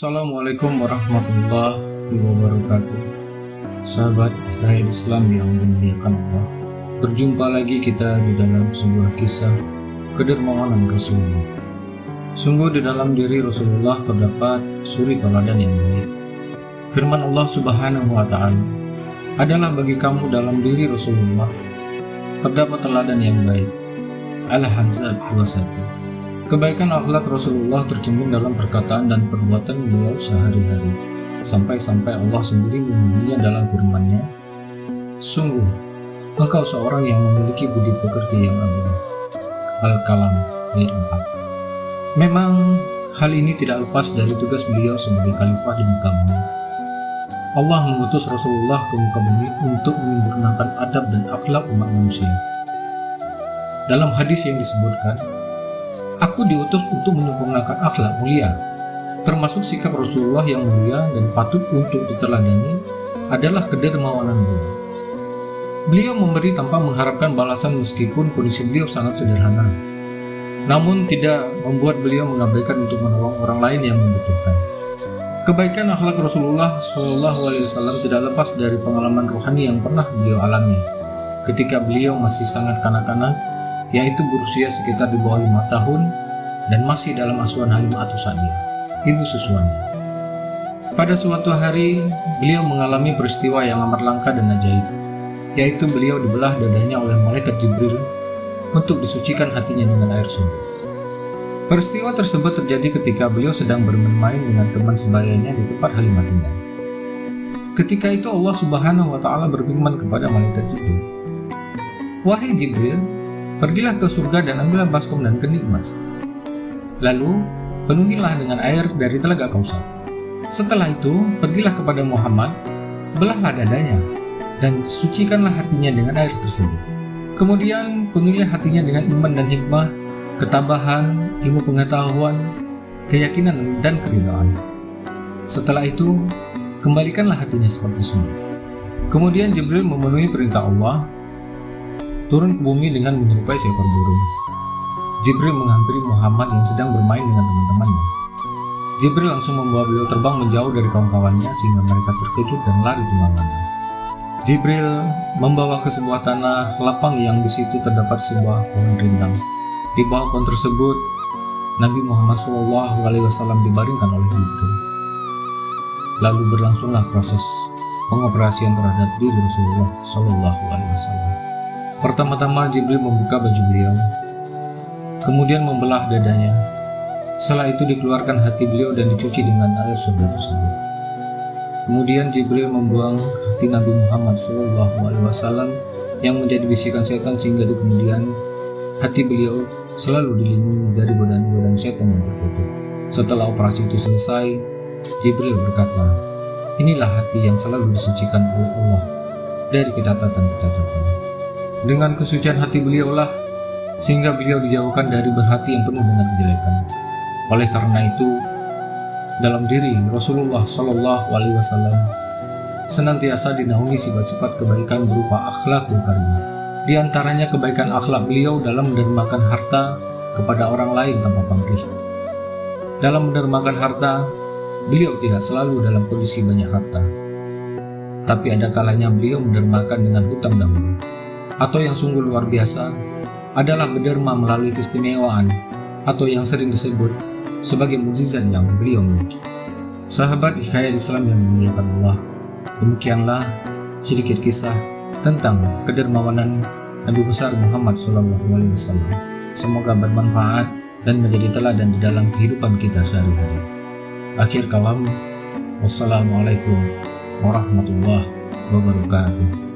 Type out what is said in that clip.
Assalamualaikum warahmatullahi wabarakatuh. Sahabat Hikayat Islam yang dimuliakan Allah Berjumpa lagi kita di dalam sebuah kisah Kedermawanan Rasulullah. Sungguh di dalam diri Rasulullah terdapat suri teladan yang baik. Firman Allah subhanahu wa ta'ala Adalah bagi kamu dalam diri Rasulullah Terdapat teladan yang baik. Al-Hazab 21 Kebaikan akhlak Rasulullah tercermin dalam perkataan dan perbuatan beliau sehari-hari, sampai-sampai Allah sendiri memujinya dalam firman-Nya, Sungguh, engkau seorang yang memiliki budi pekerti yang agung. Al-Kalam ayat 4 Memang, hal ini tidak lepas dari tugas beliau sebagai khalifah di muka bumi. Allah mengutus Rasulullah ke muka bumi untuk menyempurnakan adab dan akhlak umat manusia. Dalam hadis yang disebutkan, Aku diutus untuk menyempurnakan akhlak mulia, termasuk sikap Rasulullah yang mulia dan patut untuk diteladani adalah kedermawanan beliau. Beliau memberi tanpa mengharapkan balasan meskipun kondisi beliau sangat sederhana, namun tidak membuat beliau mengabaikan untuk menolong orang lain yang membutuhkan. Kebaikan akhlak Rasulullah Shallallahu Alaihi Wasallam tidak lepas dari pengalaman rohani yang pernah beliau alami ketika beliau masih sangat kanak-kanak yaitu berusia sekitar di bawah lima tahun dan masih dalam asuhan Halimah atau Sa'diyah, ibu susuannya. Pada suatu hari, beliau mengalami peristiwa yang amat langka dan ajaib, yaitu beliau dibelah dadanya oleh malaikat Jibril untuk disucikan hatinya dengan air surga. Peristiwa tersebut terjadi ketika beliau sedang bermain dengan teman sebayanya di tempat Halimah. Ketika itu Allah Subhanahu wa taala berfirman kepada malaikat Jibril, "Wahai Jibril, Pergilah ke surga dan ambillah baskom dan kenik emas. Lalu, penuhilah dengan air dari telaga kausar. Setelah itu, pergilah kepada Muhammad, belahlah dadanya, dan sucikanlah hatinya dengan air tersebut. Kemudian, penuhilah hatinya dengan iman dan hikmah, ketabahan, ilmu pengetahuan, keyakinan, dan keridhaan. Setelah itu, kembalikanlah hatinya seperti semula. Kemudian Jibril memenuhi perintah Allah turun ke bumi dengan menyerupai seekor burung. Jibril menghampiri Muhammad yang sedang bermain dengan teman-temannya. Jibril langsung membawa beliau terbang menjauh dari kawan-kawannya sehingga mereka terkejut dan lari ke mana-mana. Jibril membawa ke sebuah tanah lapang yang di situ terdapat sebuah pohon rindang. Di bawah pohon tersebut, Nabi Muhammad SAW dibaringkan oleh Jibril. Lalu berlangsunglah proses pengoperasian terhadap diri Rasulullah SAW. Pertama-tama Jibril membuka baju beliau, kemudian membelah dadanya. Setelah itu dikeluarkan hati beliau dan dicuci dengan air surga tersebut. Kemudian Jibril membuang hati Nabi Muhammad SAW yang menjadi bisikan setan sehingga di kemudian hati beliau selalu dilindungi dari godaan-godaan setan yang terkutuk. Setelah operasi itu selesai, Jibril berkata, Inilah hati yang selalu disucikan oleh Allah dari kecacatan-kecacatan. Dengan kesucian hati beliaulah, sehingga beliau dijauhkan dari berhati yang penuh dengan kejelekan. Oleh karena itu, dalam diri Rasulullah Shallallahu Alaihi Wasallam senantiasa dinaungi sifat-sifat kebaikan berupa akhlakul karimah. Di antaranya kebaikan akhlak beliau dalam mendermakan harta kepada orang lain tanpa pamrih. Dalam mendermakan harta, beliau tidak selalu dalam kondisi banyak harta. Tapi ada kalanya beliau mendermakan dengan hutang dahulu atau yang sungguh luar biasa adalah berderma melalui keistimewaan atau yang sering disebut sebagai mukjizat yang beliau miliki. Sahabat hikayat Islam yang memuliakan Allah, demikianlah sedikit kisah tentang kedermawanan Nabi besar Muhammad SAW. Semoga bermanfaat dan menjadi teladan di dalam kehidupan kita sehari-hari. Akhir kalam, wassalamualaikum warahmatullahi wabarakatuh.